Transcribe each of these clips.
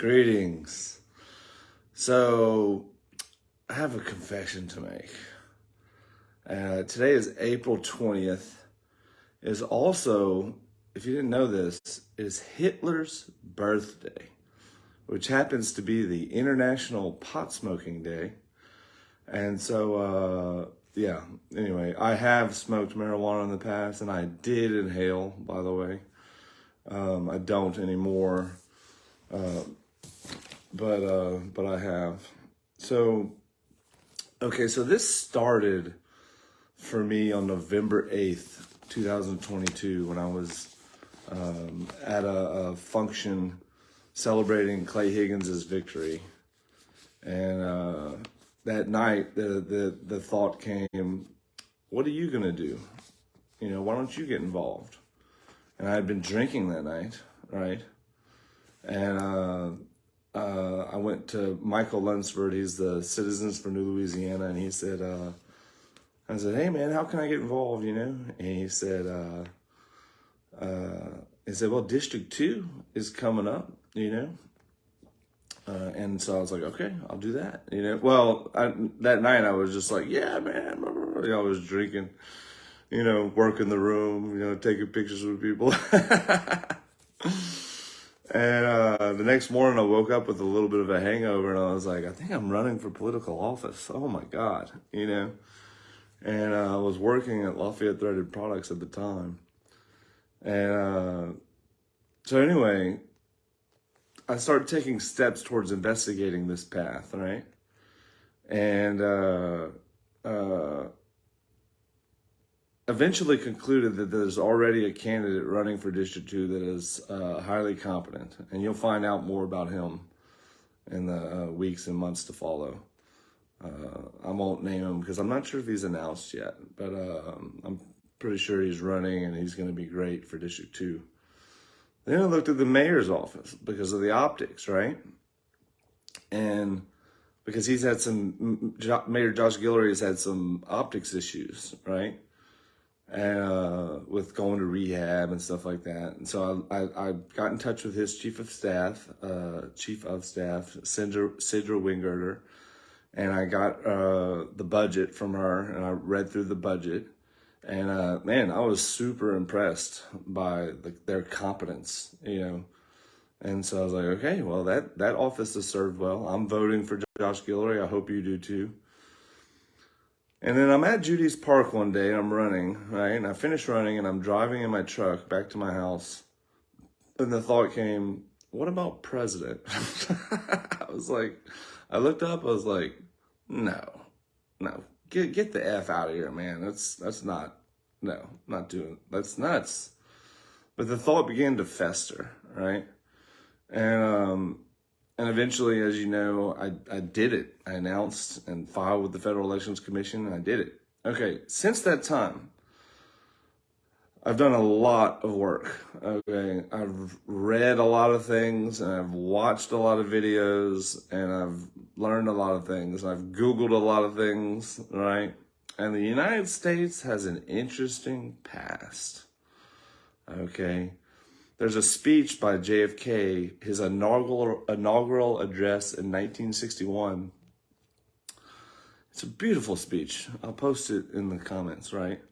Greetings. So, I have a confession to make. Uh, today is April 20th. Is also, if you didn't know this, is Hitler's birthday, which happens to be the International Pot Smoking Day. And so, uh, yeah, anyway, I have smoked marijuana in the past and I did inhale, by the way. Um, I don't anymore. Uh, but uh, but I have. So, okay, so this started for me on November 8th, 2022, when I was um, at a, a, function celebrating Clay Higgins's victory. And uh, that night, the, the, the thought came, what are you to do? You know, why don't you get involved? And I had been drinking that night, right? And uh, I went to Michael Lunsford. He's the Citizens for New Louisiana, and he said, uh, I said, hey man, how can I get involved? You know, and he said, uh, uh, he said, well, District Two is coming up. You know, uh, and so I was like, okay, I'll do that. You know, well, I, that night I was just like, yeah, man. I was drinking, you know, working the room, you know, taking pictures with people. And uh, the next morning, I woke up with a little bit of a hangover, and I was like, I think I'm running for political office. Oh my God, you know? And uh, I was working at Lafayette Threaded Products at the time. And uh, so, anyway, I started taking steps towards investigating this path, right? And uh, uh, eventually concluded that there's already a candidate running for District 2 that is uh, highly competent, and you'll find out more about him in the uh, weeks and months to follow. Uh, I won't name him because I'm not sure if he's announced yet, but um, I'm pretty sure he's running and he's going to be great for District 2. Then I looked at the mayor's office because of the optics, right? And because he's had some, Mayor Josh Guillory has had some optics issues, right? And uh, with going to rehab and stuff like that. And so I, I, I got in touch with his chief of staff, uh, chief of staff, Cydra, Cydra Wingerter, and I got uh, the budget from her, and I read through the budget. And uh, man, I was super impressed by the, their competence, you know. And so I was like, okay, well, that, that office has served well. I'm voting for Josh Guillory. I hope you do too. And then I'm at Judy's Park one day and I'm running, right? And I finish running and I'm driving in my truck back to my house. And the thought came, what about president? I was like, I looked up, I was like, no, no, get get the F out of here, man. That's that's not no, not doing that's nuts. But the thought began to fester, right? And um and eventually, as you know, I, I did it. I announced and filed with the Federal Elections Commission, and I did it. Okay, since that time, I've done a lot of work. Okay, I've read a lot of things, and I've watched a lot of videos, and I've learned a lot of things. I've Googled a lot of things, right? And the United States has an interesting past. Okay, there's a speech by JFK, his inaugural, inaugural address in 1961. It's a beautiful speech. I'll post it in the comments, right?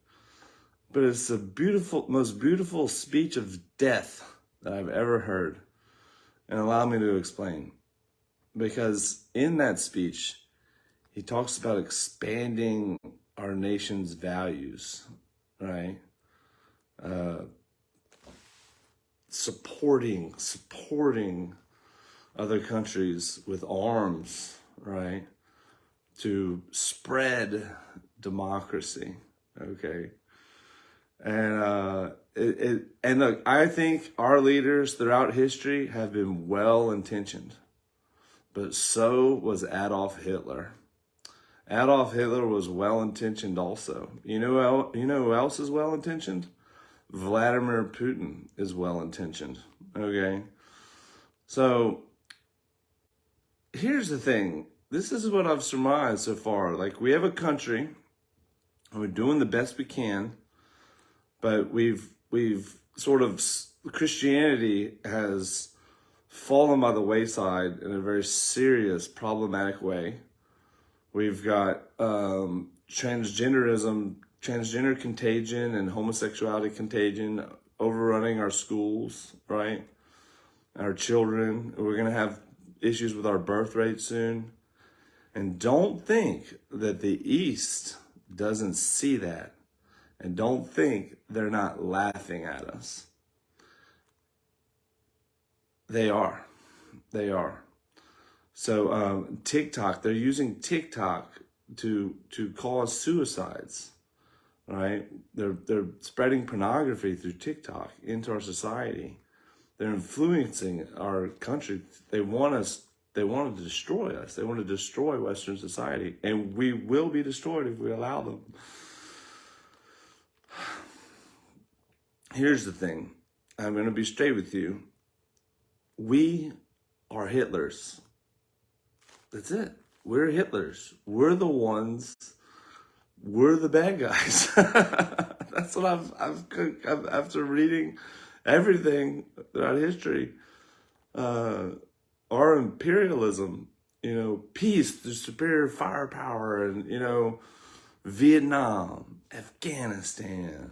But it's the beautiful, most beautiful speech of death that I've ever heard. And allow me to explain. Because in that speech, he talks about expanding our nation's values, right? Uh, supporting supporting other countries with arms, right? To spread democracy, okay? And uh, it, it and look, I think our leaders throughout history have been well intentioned, but so was Adolf Hitler. Adolf Hitler was well intentioned also. You know, you know who else is well intentioned? Vladimir Putin is well intentioned. Okay. So here's the thing. This is what I've surmised so far. Like we have a country we're doing the best we can, but we've we've sort of Christianity has fallen by the wayside in a very serious, problematic way. We've got um, transgenderism, transgender contagion, and homosexuality contagion overrunning our schools, right? Our children. We're going to have issues with our birth rate soon. And don't think that the East doesn't see that. And don't think they're not laughing at us. They are. They are. So um, TikTok, they're using TikTok to to cause suicides, right? They're they're spreading pornography through TikTok into our society. They're influencing our country. They want us. They want to destroy us. They want to destroy Western society, and we will be destroyed if we allow them. Here's the thing. I'm going to be straight with you. We are Hitlers. That's it. We're Hitlers. We're the ones. We're the bad guys. That's what I've, I've, I've, after reading everything throughout history, uh, our imperialism, you know, peace, the superior firepower, and, you know, Vietnam, Afghanistan,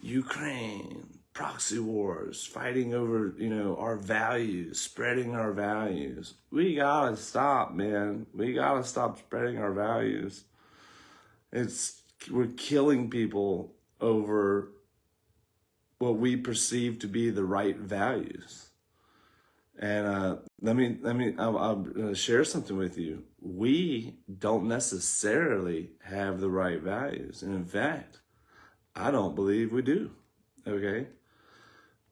Ukraine, proxy wars, fighting over, you know, our values, spreading our values. We gotta stop, man. We gotta stop spreading our values. It's, we're killing people over what we perceive to be the right values. And uh, let me, let me, I'll, I'll share something with you. We don't necessarily have the right values. And in fact, I don't believe we do. Okay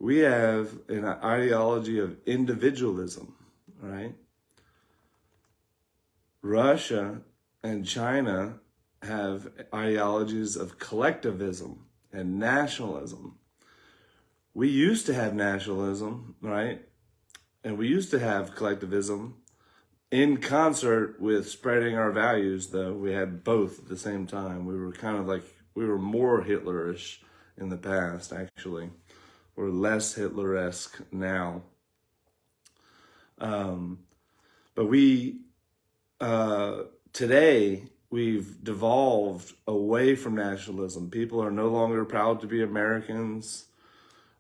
we have an ideology of individualism, right? Russia and China have ideologies of collectivism and nationalism. We used to have nationalism, right? And we used to have collectivism in concert with spreading our values, though. We had both at the same time. We were kind of like, we were more Hitlerish in the past, actually or less Hitler-esque now. Um, but we, uh, today, we've devolved away from nationalism. People are no longer proud to be Americans,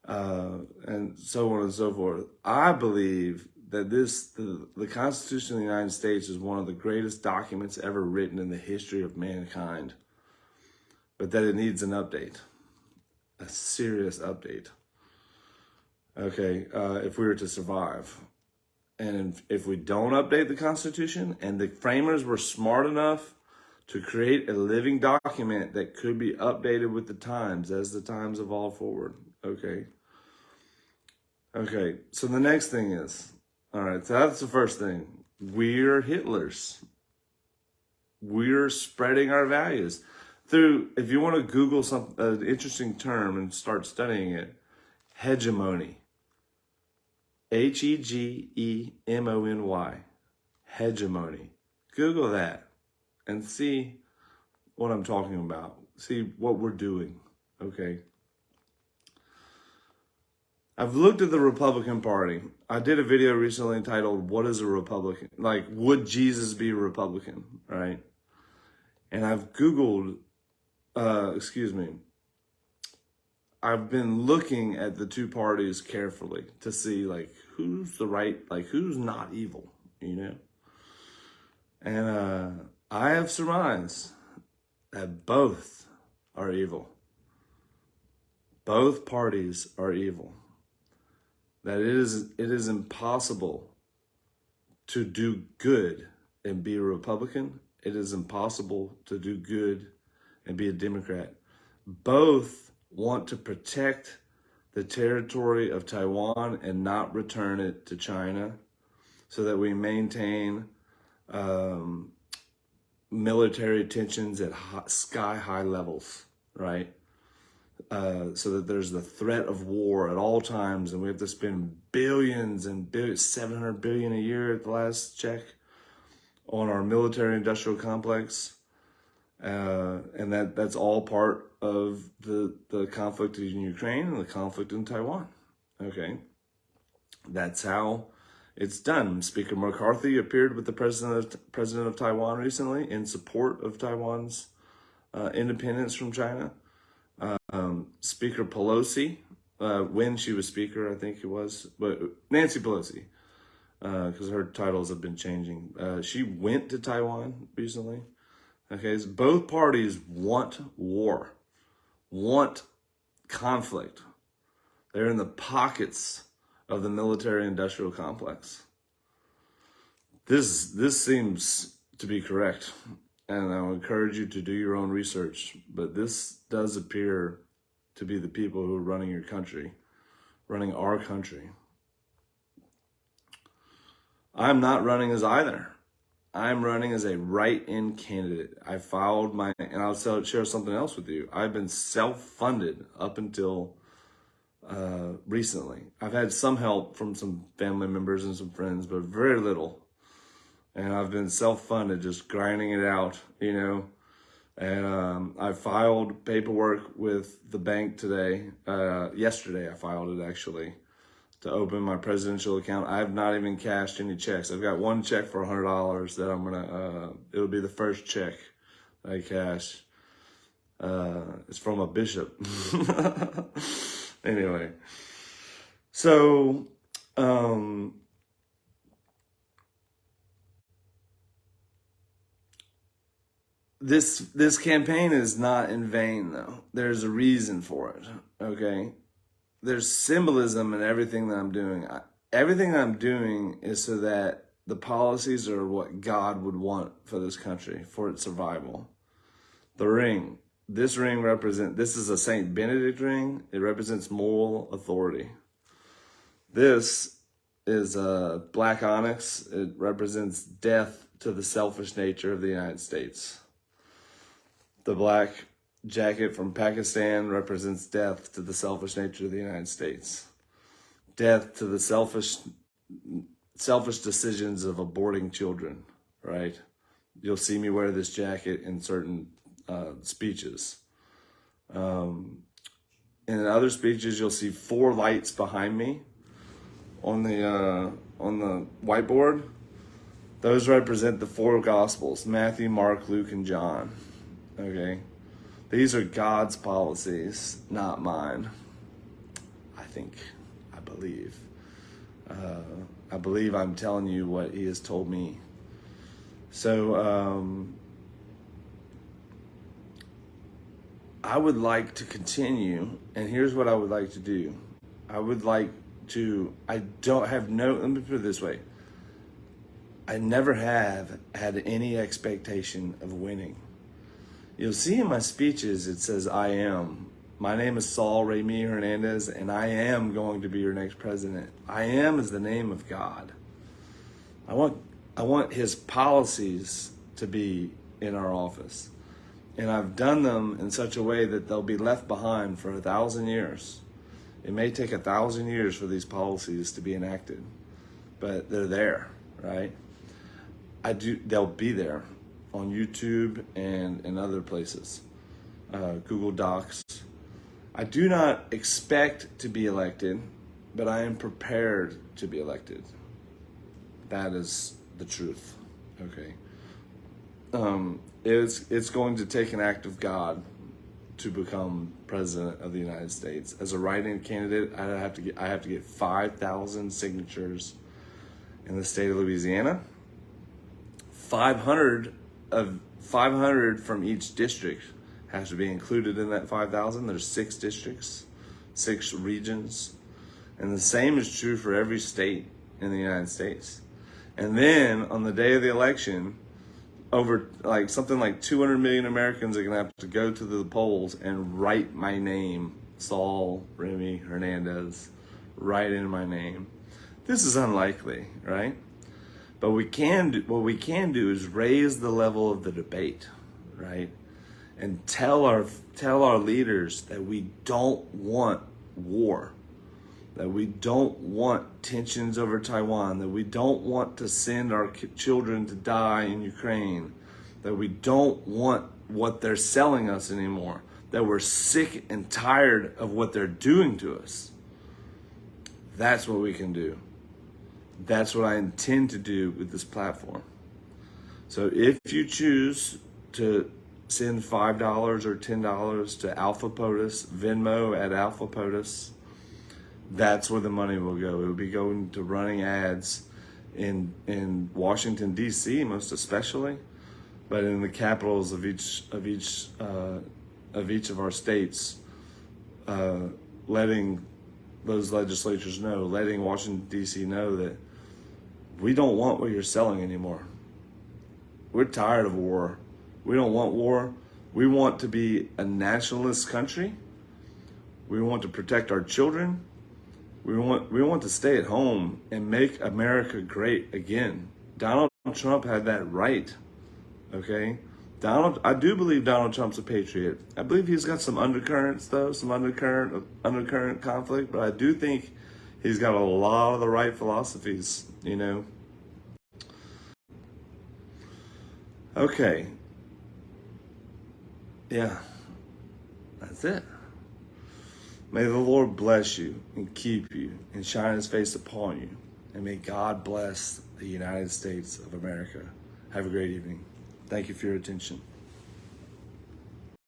uh, and so on and so forth. I believe that this, the, the Constitution of the United States is one of the greatest documents ever written in the history of mankind, but that it needs an update, a serious update okay, uh, if we were to survive. And if, if we don't update the Constitution and the framers were smart enough to create a living document that could be updated with the times as the times evolve forward, okay? Okay, so the next thing is, all right, so that's the first thing. We're Hitlers. We're spreading our values. Through, if you want to Google some an interesting term and start studying it, hegemony. H E G E M O N Y. Hegemony. Google that and see what I'm talking about. See what we're doing. Okay. I've looked at the Republican Party. I did a video recently entitled, What is a Republican? Like, would Jesus be a Republican? Right? And I've Googled, uh, excuse me, I've been looking at the two parties carefully to see like who's the right, like who's not evil, you know? And uh, I have surmised that both are evil. Both parties are evil. That it is, it is impossible to do good and be a Republican. It is impossible to do good and be a Democrat. Both want to protect the territory of Taiwan and not return it to China so that we maintain um, military tensions at sky high levels, right? Uh, so that there's the threat of war at all times and we have to spend billions and billions, 700 billion a year at the last check on our military industrial complex. Uh, and that, that's all part of the, the conflict in Ukraine and the conflict in Taiwan. Okay. That's how it's done. Speaker McCarthy appeared with the president of, president of Taiwan recently in support of Taiwan's uh, independence from China. Um, Speaker Pelosi, uh, when she was speaker, I think it was, but Nancy Pelosi, because uh, her titles have been changing. Uh, she went to Taiwan recently. Okay, so both parties want war, want conflict. They're in the pockets of the military-industrial complex. This this seems to be correct, and I would encourage you to do your own research. But this does appear to be the people who are running your country, running our country. I'm not running as either. I'm running as a write-in candidate. I filed my, and I'll share something else with you. I've been self-funded up until uh, recently. I've had some help from some family members and some friends, but very little. And I've been self-funded, just grinding it out, you know. And um, I filed paperwork with the bank today. Uh, yesterday, I filed it actually to open my presidential account. I have not even cashed any checks. I've got one check for $100 that I'm going to, uh, it'll be the first check I cash. Uh, it's from a bishop. anyway, so, um, this this campaign is not in vain though. There's a reason for it. Okay, there's symbolism in everything that I'm doing. I, everything I'm doing is so that the policies are what God would want for this country for its survival. The ring. This ring represent. This is a Saint Benedict ring. It represents moral authority. This is a black onyx. It represents death to the selfish nature of the United States. The black jacket from Pakistan represents death to the selfish nature of the United States. Death to the selfish selfish decisions of aborting children, right? You'll see me wear this jacket in certain uh, speeches. Um, in other speeches, you'll see four lights behind me on the uh, on the whiteboard. Those represent the four Gospels, Matthew, Mark, Luke, and John. Okay. These are God's policies, not mine. I think, I believe. Uh, I believe I'm telling you what he has told me. So, um, I would like to continue, and here's what I would like to do. I would like to, I don't have no, let me put it this way. I never have had any expectation of winning. You'll see in my speeches, it says, I am. My name is Saul Remy Hernandez, and I am going to be your next president. I am is the name of God. I want, I want his policies to be in our office. And I've done them in such a way that they'll be left behind for a thousand years. It may take a thousand years for these policies to be enacted, but they're there, right? I do, they'll be there on YouTube and in other places, uh, Google Docs. I do not expect to be elected, but I am prepared to be elected. That is the truth. Okay. Um, it's it's going to take an act of God to become president of the United States. As a write-in candidate, I have to get I have to get five thousand signatures in the state of Louisiana. Five hundred of 500 from each district has to be included in that 5,000. There's six districts, six regions. And the same is true for every state in the United States. And then on the day of the election, over like something like 200 million Americans are going to have to go to the polls and write my name, Saul Remy Hernandez, write in my name. This is unlikely, right? But we can do, what we can do is raise the level of the debate, right? And tell our tell our leaders that we don't want war, that we don't want tensions over Taiwan, that we don't want to send our children to die in Ukraine, that we don't want what they're selling us anymore, that we're sick and tired of what they're doing to us. That's what we can do. That's what I intend to do with this platform. So if you choose to send $5 or $10 to Alpha POTUS, Venmo at Alpha POTUS, that's where the money will go. It will be going to running ads in in Washington D.C. most especially, but in the capitals of each of each uh, of each of our states, uh, letting those legislatures know, letting Washington D.C. know that we don't want what you're selling anymore. We're tired of war. We don't want war. We want to be a nationalist country. We want to protect our children. We want we want to stay at home and make America great again. Donald Trump had that right. Okay? Donald I do believe Donald Trump's a patriot. I believe he's got some undercurrents though, some undercurrent undercurrent conflict, but I do think he's got a lot of the right philosophies, you know. Okay. Yeah. That's it. May the Lord bless you and keep you and shine his face upon you. And may God bless the United States of America. Have a great evening. Thank you for your attention.